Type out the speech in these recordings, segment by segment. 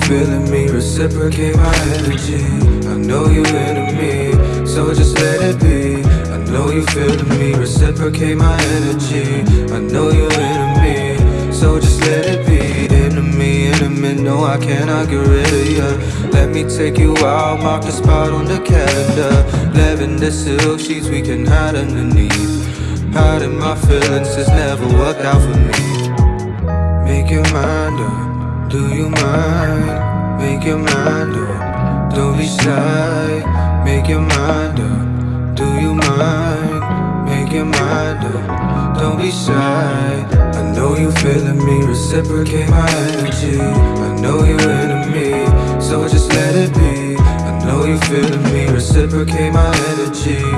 feeling me, reciprocate my energy. I know you into me, so just let it be. I know you feeling me, reciprocate my energy. I know you into me, so just let it be. Me, intimate, no, I cannot get rid of you. Let me take you out, mark the spot on the calendar. Lavender silk sheets we can hide underneath. Hiding my feelings has never worked out for me. Make your mind up, do you mind? Make your mind up, don't be shy. Make your mind up, do you mind? Make your mind up, don't be shy. I know you feeling me, reciprocate my energy. I know you into me, so just let it be. I know you feeling me, reciprocate my energy.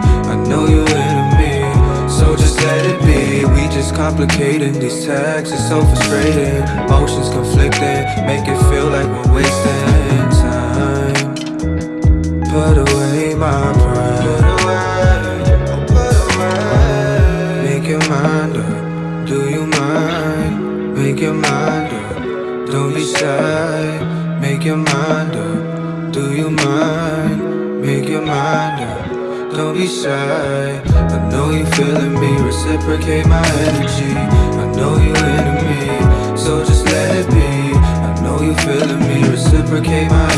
Complicating these texts it's so frustrating. Emotions conflicting, make it feel like we're wasting time. Put away my pride. Put away, Make your mind up, do you mind? Make your mind up, don't be shy. Make your mind up, do you mind? Make your mind up don't be shy. I know you feeling me, reciprocate my energy. I know you into me, so just let it be. I know you feeling me, reciprocate my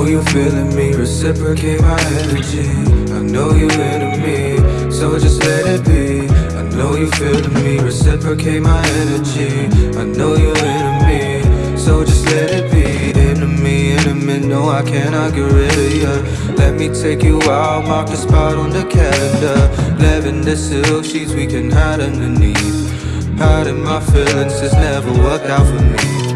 know you feeling me, reciprocate my energy. I know you into me, so just let it be. I know you feeling me, reciprocate my energy. I know you into me, so just let it be. Into me, no I cannot get rid of you Let me take you out, mark the spot on the calendar. Lavender silk sheets we can hide underneath. Hiding my feelings has never worked out for me.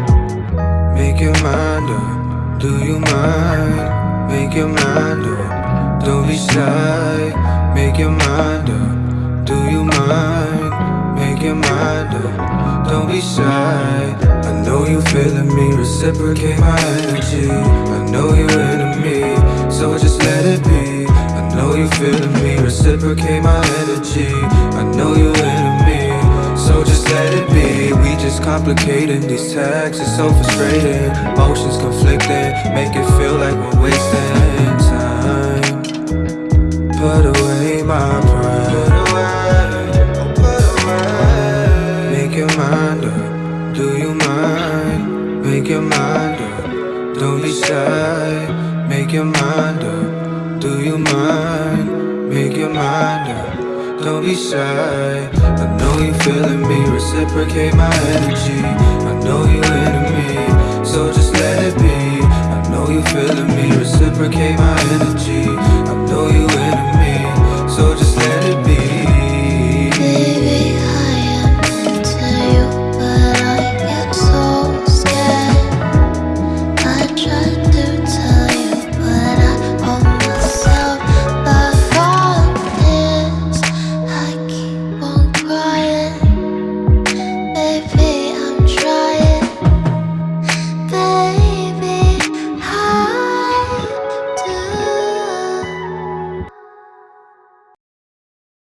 Make your mind up, do you mind? Make your mind up, don't be shy. Make your mind up, do you mind? Make your mind up, don't be shy. I know you feeling me, reciprocate my energy. I know you into me, so just let it be. I know you feeling me, reciprocate my energy. I know you into just complicating these tags, it's so frustrating. Emotions conflicting, make it feel like we're wasting time. Put away my pride. Make your mind up, do you mind? Make your mind up, don't be shy. Make your mind up, do you mind? Make your mind up, don't be shy feeling me, reciprocate my energy. I know you into me, so just let it be. I know you feeling me, reciprocate my energy